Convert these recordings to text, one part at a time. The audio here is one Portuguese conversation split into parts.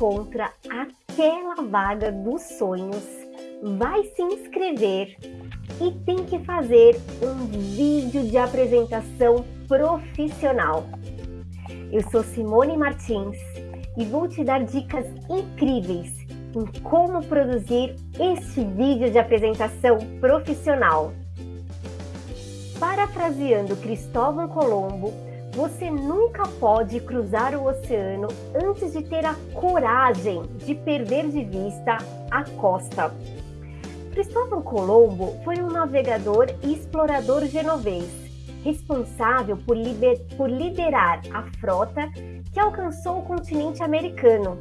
encontra aquela vaga dos sonhos, vai se inscrever e tem que fazer um vídeo de apresentação profissional. Eu sou Simone Martins e vou te dar dicas incríveis em como produzir este vídeo de apresentação profissional. Parafraseando Cristóvão Colombo, você nunca pode cruzar o oceano antes de ter a coragem de perder de vista a costa. Cristóvão Colombo foi um navegador e explorador genovês, responsável por, lider por liderar a frota que alcançou o continente americano.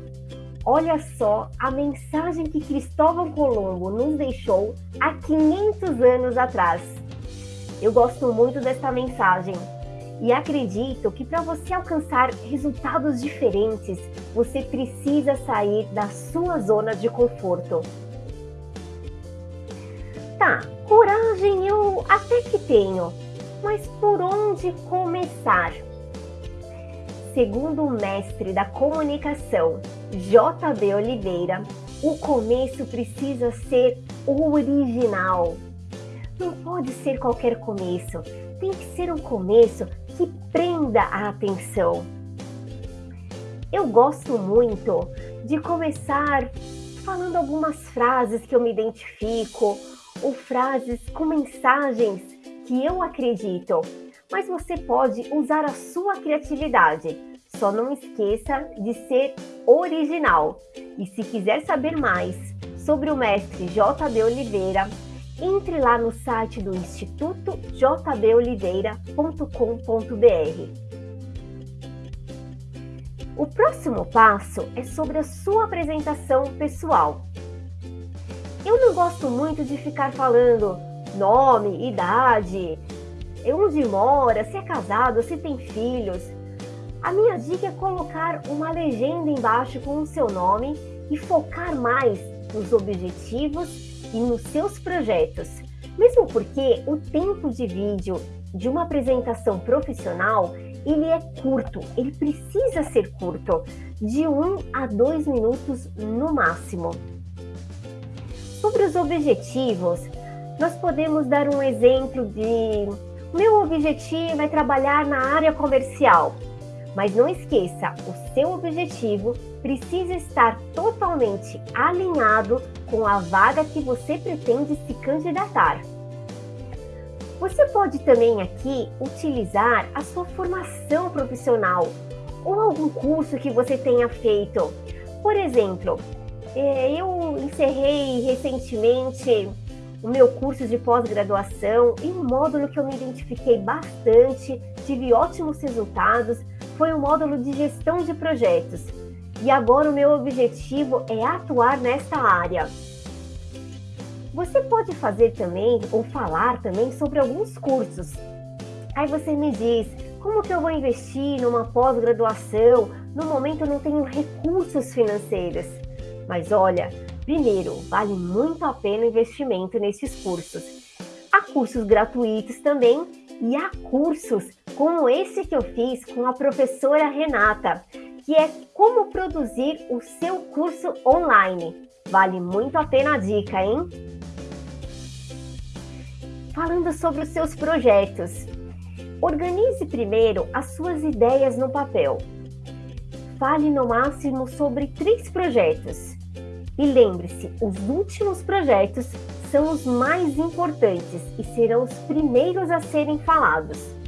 Olha só a mensagem que Cristóvão Colombo nos deixou há 500 anos atrás. Eu gosto muito dessa mensagem e acredito que para você alcançar resultados diferentes, você precisa sair da sua zona de conforto. Tá, coragem eu até que tenho, mas por onde começar? Segundo o mestre da comunicação, JB Oliveira, o começo precisa ser original. Não pode ser qualquer começo, tem que ser um começo que prenda a atenção. Eu gosto muito de começar falando algumas frases que eu me identifico ou frases com mensagens que eu acredito, mas você pode usar a sua criatividade. Só não esqueça de ser original. E se quiser saber mais sobre o mestre JB Oliveira, entre lá no site do Instituto jboliveira.com.br. O próximo passo é sobre a sua apresentação pessoal. Eu não gosto muito de ficar falando nome, idade, onde mora, se é casado, se tem filhos. A minha dica é colocar uma legenda embaixo com o seu nome e focar mais nos objetivos e nos seus projetos. Mesmo porque o tempo de vídeo de uma apresentação profissional ele é curto, ele precisa ser curto, de 1 um a 2 minutos no máximo. Sobre os objetivos, nós podemos dar um exemplo de meu objetivo é trabalhar na área comercial. Mas não esqueça, o seu objetivo precisa estar totalmente alinhado com a vaga que você pretende se candidatar. Você pode também aqui utilizar a sua formação profissional ou algum curso que você tenha feito. Por exemplo, é, eu encerrei recentemente o meu curso de pós-graduação e um módulo que eu me identifiquei bastante, tive ótimos resultados, foi o módulo de gestão de projetos. E agora o meu objetivo é atuar nesta área. Você pode fazer também ou falar também sobre alguns cursos. Aí você me diz, como que eu vou investir numa pós-graduação? No momento eu não tenho recursos financeiros. Mas olha, primeiro, vale muito a pena o investimento nesses cursos. Há cursos gratuitos também e há cursos como esse que eu fiz com a professora Renata, que é como produzir o seu curso online. Vale muito a pena a dica, hein? Falando sobre os seus projetos. Organize primeiro as suas ideias no papel. Fale no máximo sobre três projetos. E lembre-se, os últimos projetos são os mais importantes e serão os primeiros a serem falados.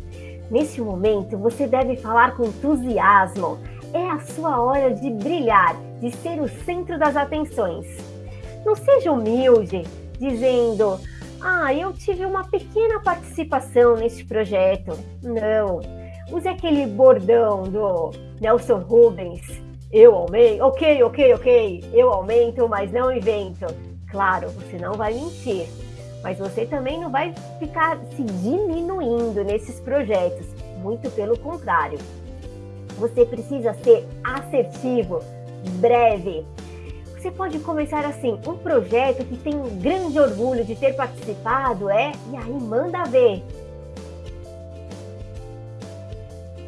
Neste momento, você deve falar com entusiasmo. É a sua hora de brilhar, de ser o centro das atenções. Não seja humilde, dizendo: Ah, eu tive uma pequena participação neste projeto. Não. Use aquele bordão do Nelson Rubens. Eu aumento, ok, ok, ok. Eu aumento, mas não invento. Claro, você não vai mentir mas você também não vai ficar se diminuindo nesses projetos, muito pelo contrário. Você precisa ser assertivo, breve. Você pode começar assim, um projeto que tem um grande orgulho de ter participado, é, e aí manda ver.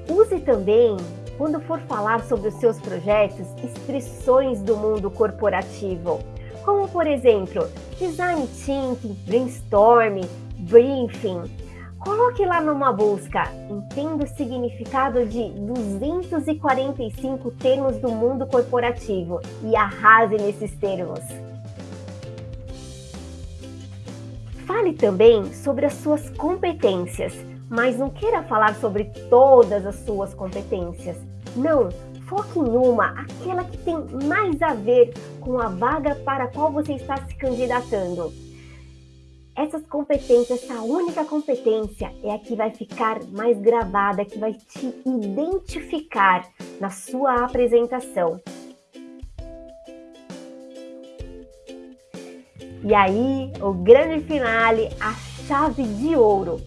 Use também quando for falar sobre os seus projetos, expressões do mundo corporativo, como por exemplo, design thinking, brainstorm, briefing. Coloque lá numa busca, entenda o significado de 245 termos do mundo corporativo e arrase nesses termos. Fale também sobre as suas competências, mas não queira falar sobre todas as suas competências. Não, foque em uma, aquela que tem mais a ver com a vaga para a qual você está se candidatando. Essas competências, essa única competência é a que vai ficar mais gravada, que vai te identificar na sua apresentação. E aí, o grande finale, a chave de ouro.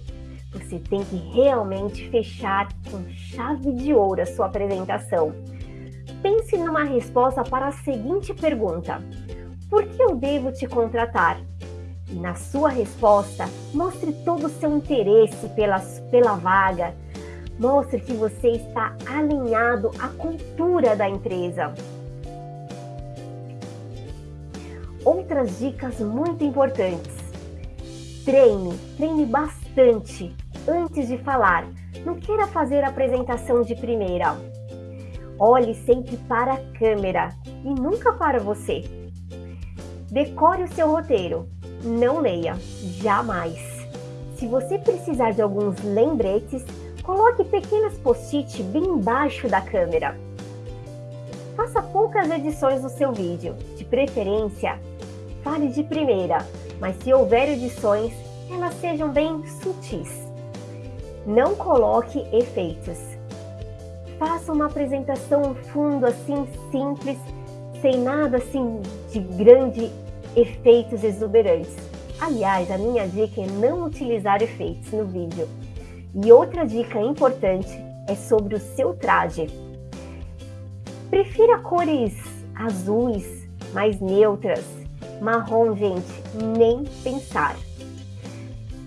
Você tem que realmente fechar com chave de ouro a sua apresentação. Pense numa resposta para a seguinte pergunta: Por que eu devo te contratar? E na sua resposta, mostre todo o seu interesse pela, pela vaga. Mostre que você está alinhado à cultura da empresa. outras dicas muito importantes. Treine, treine bastante antes de falar. Não queira fazer a apresentação de primeira. Olhe sempre para a câmera e nunca para você. Decore o seu roteiro. Não leia, jamais. Se você precisar de alguns lembretes, coloque pequenas post-it bem embaixo da câmera. Faça poucas edições do seu vídeo, de preferência fale de primeira, mas se houver edições, elas sejam bem sutis. Não coloque efeitos. Faça uma apresentação fundo assim simples, sem nada assim de grande efeitos exuberantes. Aliás, a minha dica é não utilizar efeitos no vídeo. E outra dica importante é sobre o seu traje. Prefira cores azuis, mais neutras, Marrom, gente, nem pensar.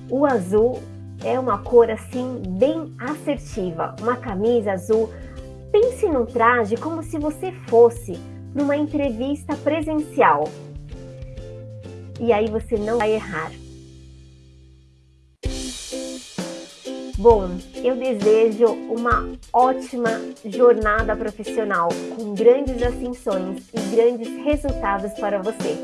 O azul é uma cor assim bem assertiva. Uma camisa azul. Pense num traje como se você fosse numa entrevista presencial. E aí você não vai errar. Bom, eu desejo uma ótima jornada profissional com grandes ascensões e grandes resultados para você.